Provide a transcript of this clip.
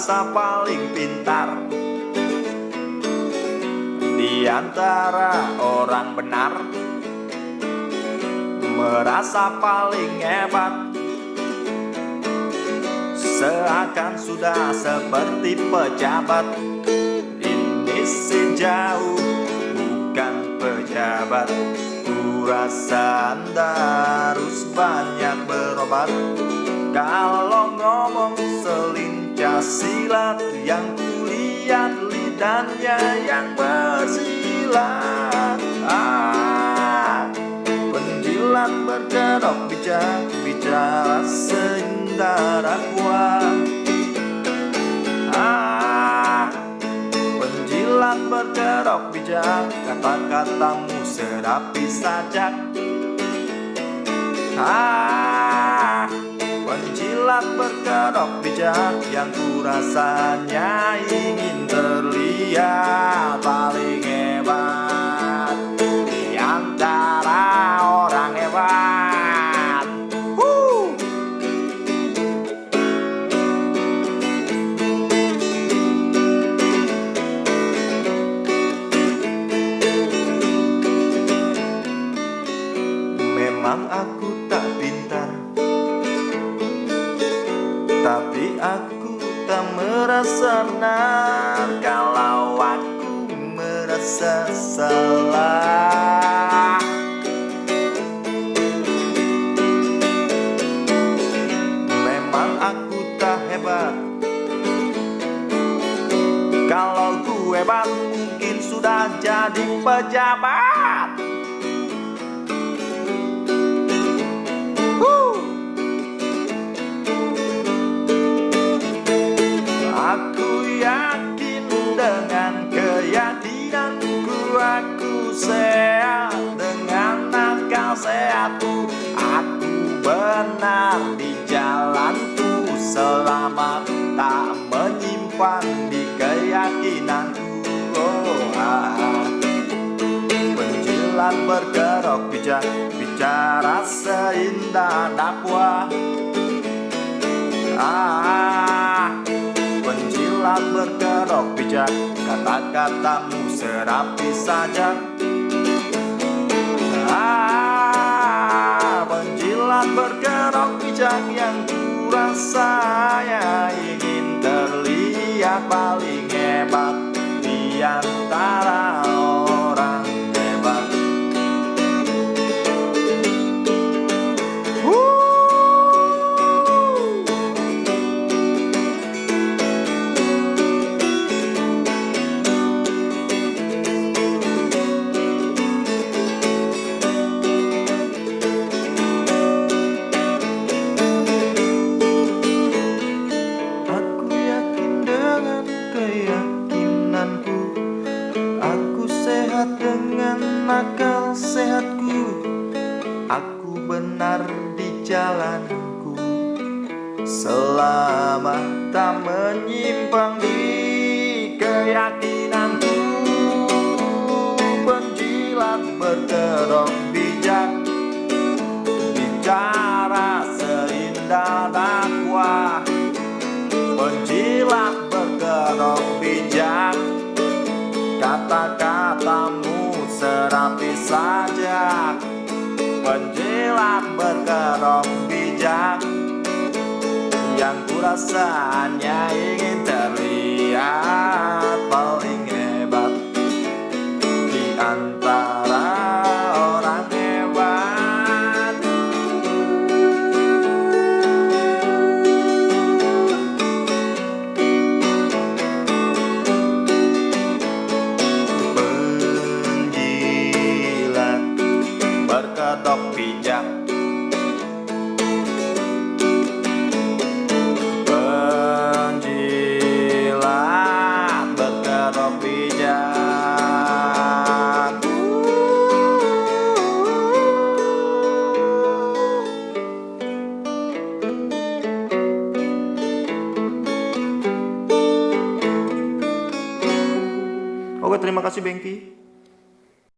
merasa paling pintar. Di antara orang benar Merasa paling hebat. Seakan sudah seperti pejabat Ini sejauh bukan pejabat. Ku rasa anda harus banyak berobat. Kalau ngomong selincah silat Yang kulihat lidahnya yang bersilat. Ah, Penjilat berkedok bijak Bicara seindah dakwah ah, Penjilat berkedok bijak Kata-katamu serapi sajak. Ah, penjilat berkedok bijak yang kurasanya ingin terlihat paling hebat Tapi aku tak merasa benar Kalau aku merasa salah. Memang aku tak hebat. Kalau ku hebat mungkin sudah jadi pejabat di keyakinanku oh. Penjilat bergerok bijak Bicara seindah dakwah. Ah, penjilat berkerok bijak Kata-katamu serapi saja. Ah, penjilat berkerok bijak Yang ya ingin terlihat paling hebat Di antara benar di jalanku. Selama tak menyimpang di keyakinanku Penjilat berkerok bijak. Bicara seindah dakwah Penjilat berkerok bijak. Kata-katamu serapi saja Penjilat berkerok bijak. Yang kurasa hanya ingin terlihat paling hebat. Di antara orang hebat. Penjilat berkedok bijak Oke terima kasih Bengki